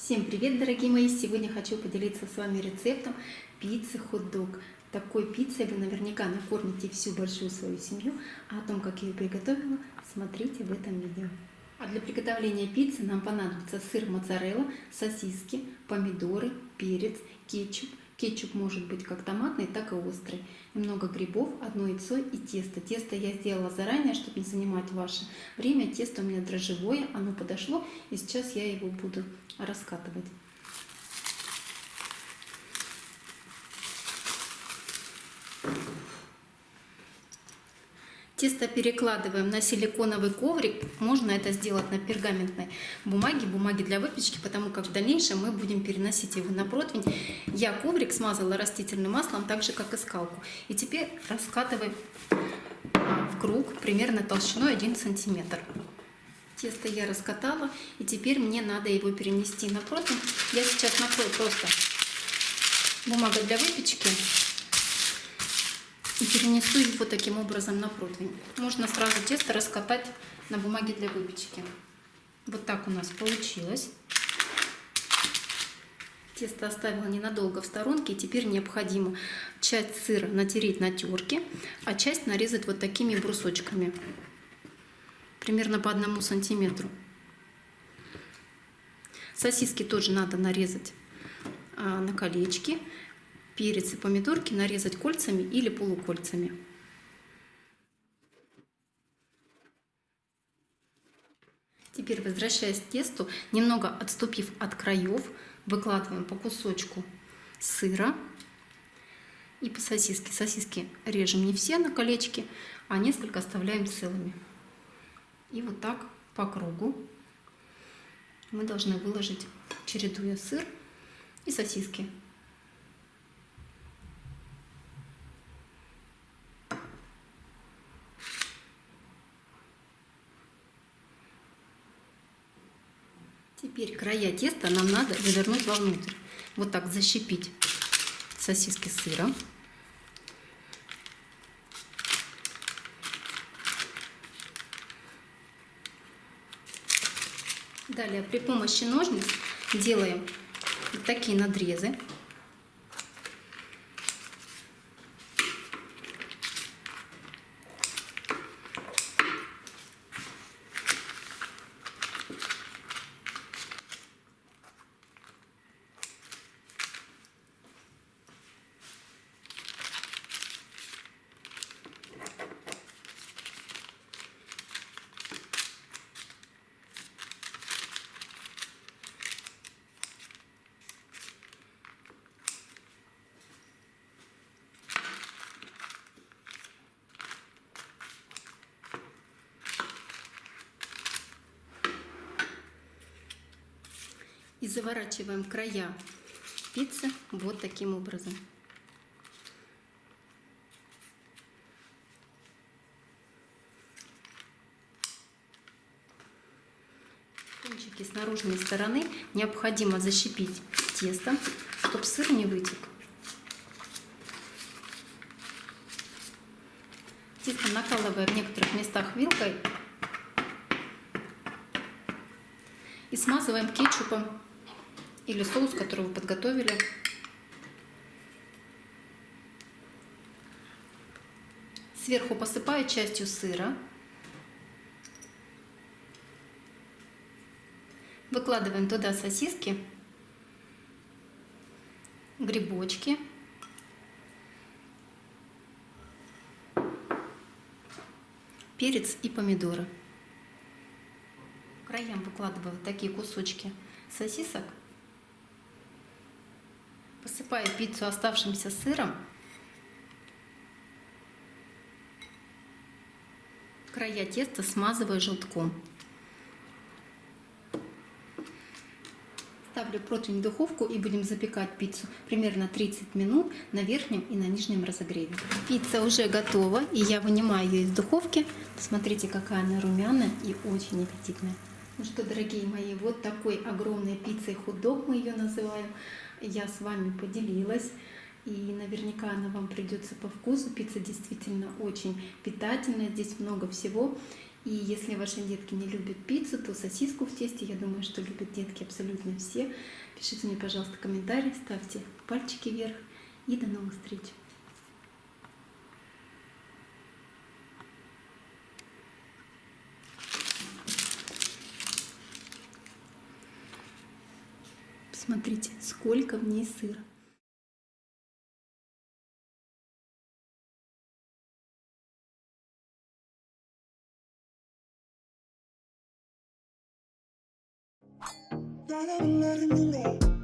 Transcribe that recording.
Всем привет, дорогие мои! Сегодня хочу поделиться с вами рецептом пиццы хот-дог. Такой пиццей вы наверняка накормите всю большую свою семью, а о том, как я ее приготовила, смотрите в этом видео. А для приготовления пиццы нам понадобится сыр моцарелла, сосиски, помидоры, перец, кетчуп. Кетчуп может быть как томатный, так и острый. Немного грибов, одно яйцо и тесто. Тесто я сделала заранее, чтобы не занимать ваше время. Тесто у меня дрожжевое, оно подошло, и сейчас я его буду раскатывать. Тесто перекладываем на силиконовый коврик. Можно это сделать на пергаментной бумаге, бумаге для выпечки, потому как в дальнейшем мы будем переносить его на противень. Я коврик смазала растительным маслом, так же как и скалку. И теперь раскатываем в круг примерно толщиной 1 сантиметр. Тесто я раскатала, и теперь мне надо его перенести на противень. Я сейчас накрою просто бумагой для выпечки и перенесу его таким образом на противень. Можно сразу тесто раскатать на бумаге для выпечки. Вот так у нас получилось. Тесто оставила ненадолго в сторонке, и теперь необходимо часть сыра натереть на терке, а часть нарезать вот такими брусочками, примерно по одному сантиметру. Сосиски тоже надо нарезать а, на колечки перец и помидорки нарезать кольцами или полукольцами. Теперь, возвращаясь к тесту, немного отступив от краев, выкладываем по кусочку сыра и по сосиске. Сосиски режем не все на колечки, а несколько оставляем целыми. И вот так по кругу мы должны выложить, чередуя сыр и сосиски. Теперь края теста нам надо завернуть вовнутрь. Вот так защипить сосиски сыра. Далее при помощи ножниц делаем такие надрезы. И заворачиваем края пиццы вот таким образом. Кончики с наружной стороны необходимо защипить тестом, чтобы сыр не вытек. Тесто накалывая в некоторых местах вилкой и смазываем кетчупом или соус, который вы подготовили. Сверху посыпаю частью сыра. Выкладываем туда сосиски, грибочки. Перец и помидоры. краям выкладываю такие кусочки сосисок Посыпаю пиццу оставшимся сыром. Края теста смазываю желтком. Ставлю противень в духовку и будем запекать пиццу примерно 30 минут на верхнем и на нижнем разогреве. Пицца уже готова, и я вынимаю ее из духовки. Смотрите, какая она румяная и очень аппетитная. Ну что, дорогие мои, вот такой огромной пиццей хот-дог мы ее называем. Я с вами поделилась. И наверняка она вам придется по вкусу. Пицца действительно очень питательная, здесь много всего. И если ваши детки не любят пиццу, то сосиску в тесте, я думаю, что любят детки абсолютно все. Пишите мне, пожалуйста, комментарии, ставьте пальчики вверх. И до новых встреч! Смотрите, сколько в ней сыра. La la la la la